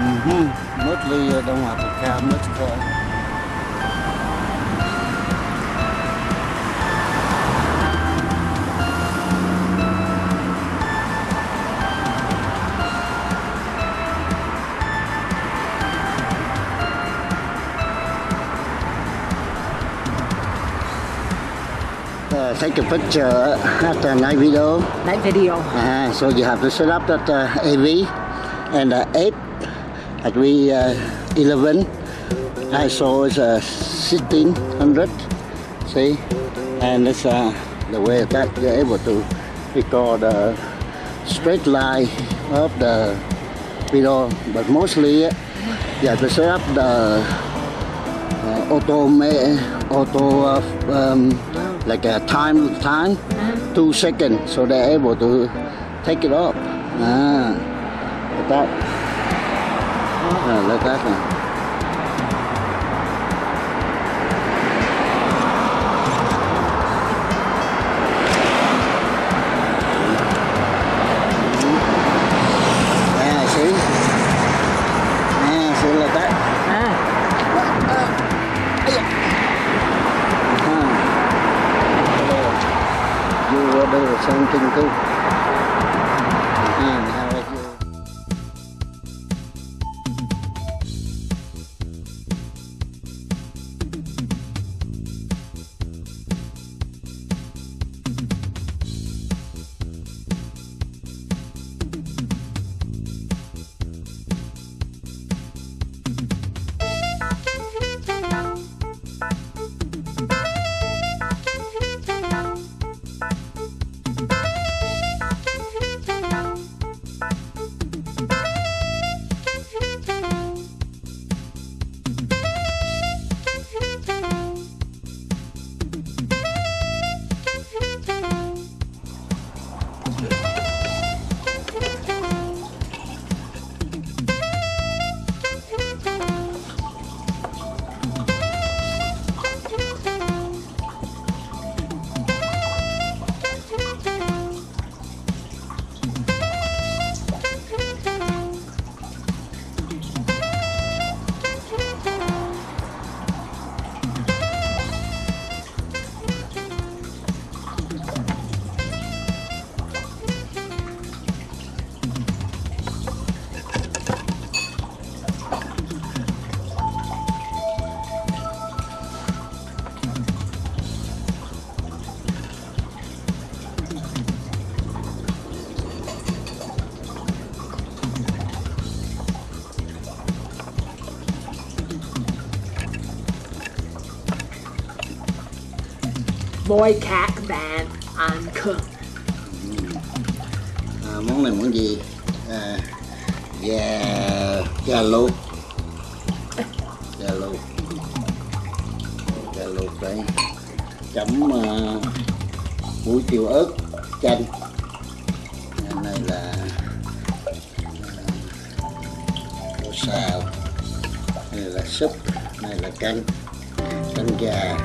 Actually, I don't have to count much car. Uh, take a picture after night video. Night video. Uh, so you have to set up that uh, AV and uh, 8 at we uh, 11 ISO is uh, 1600 see? And it's uh, the way that you're able to record the straight line of the video but mostly uh, you have to set up the uh, auto auto uh, um, like a time time two seconds so they're able to take it off ah, like that ah, like that ah. Yeah, see? Yeah, see like that. À, Uh-huh. You will do the same thing too. Boy cat bạn ăn cơm. À, món này món gì? À, gà gà luộc. Gà luộc. Gà luộc đây. Chấm uh, muối tiêu ớt chanh. Nên này là uh, rau xào. Này là súp, này là canh. Canh gà,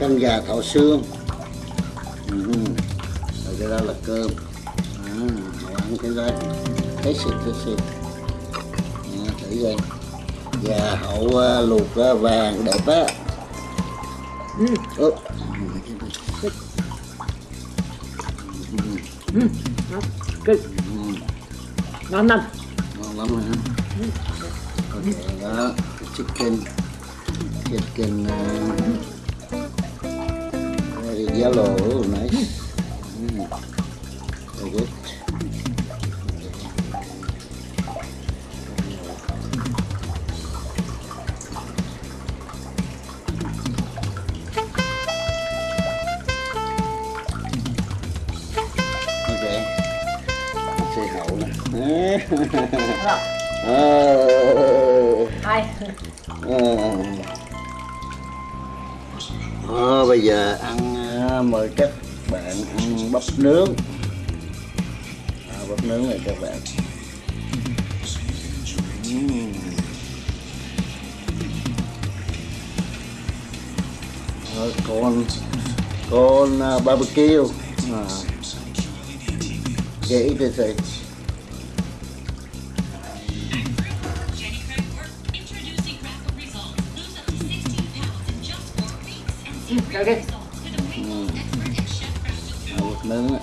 canh gà thọ xương. Ừ. Rồi cái đó là cơm. À, mày ăn cái đó thấy xịt thấy xịt à, thử coi gà hậu uh, luộc uh, vàng đẹp á Ừ. Ủa. Good. Ngon lắm. ngon lắm hả ok đó chicken chicken uh, yellow oh, nice mm. very good ok xe hậu nè Ờ. Hai. Ờ. Ờ, bây giờ ăn à, mời các bạn ăn bắp nướng à, bắp nướng này các bạn. Rồi, con con uh, barbecue à. dễ thì thì Okay. 能